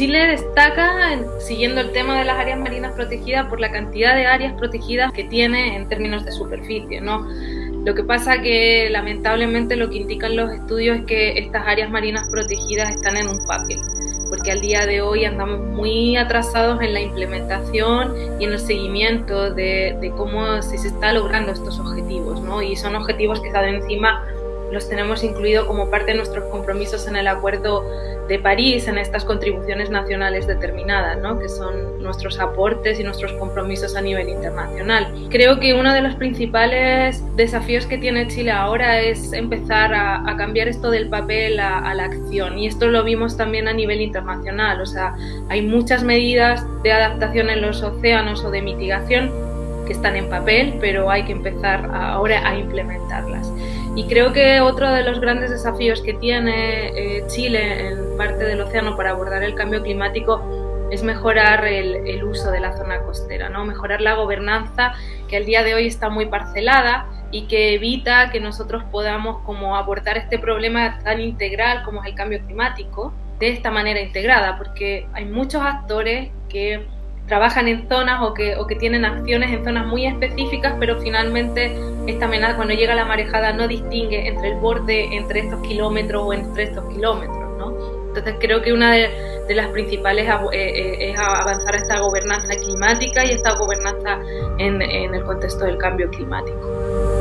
Chile destaca, siguiendo el tema de las áreas marinas protegidas, por la cantidad de áreas protegidas que tiene en términos de superficie. ¿no? Lo que pasa que lamentablemente lo que indican los estudios es que estas áreas marinas protegidas están en un papel porque al día de hoy andamos muy atrasados en la implementación y en el seguimiento de, cómo se está logrando estos objetivos, ¿no? Y son objetivos que están encima los tenemos incluido como parte de nuestros compromisos en el Acuerdo de París, en estas contribuciones nacionales determinadas, ¿no? que son nuestros aportes y nuestros compromisos a nivel internacional. Creo que uno de los principales desafíos que tiene Chile ahora es empezar a, cambiar esto del papel a, a, la acción y esto lo vimos también a nivel internacional, o sea, hay muchas medidas de adaptación en los océanos o de mitigación que están en papel, pero hay que empezar ahora a implementarlas. Y creo que otro de los grandes desafíos que tiene eh, Chile en parte del océano para abordar el cambio climático es mejorar el, uso de la zona costera, ¿no? mejorar la gobernanza que al día de hoy está muy parcelada y que evita que nosotros podamos como abordar este problema tan integral como es el cambio climático de esta manera integrada, porque hay muchos actores que trabajan en zonas o que, o que tienen acciones en zonas muy específicas, pero finalmente esta amenaza cuando llega la marejada no distingue entre el borde, entre estos kilómetros o entre estos kilómetros. ¿no? Entonces creo que una de, las principales eh, eh, es avanzar a esta gobernanza climática y esta gobernanza en el contexto del cambio climático.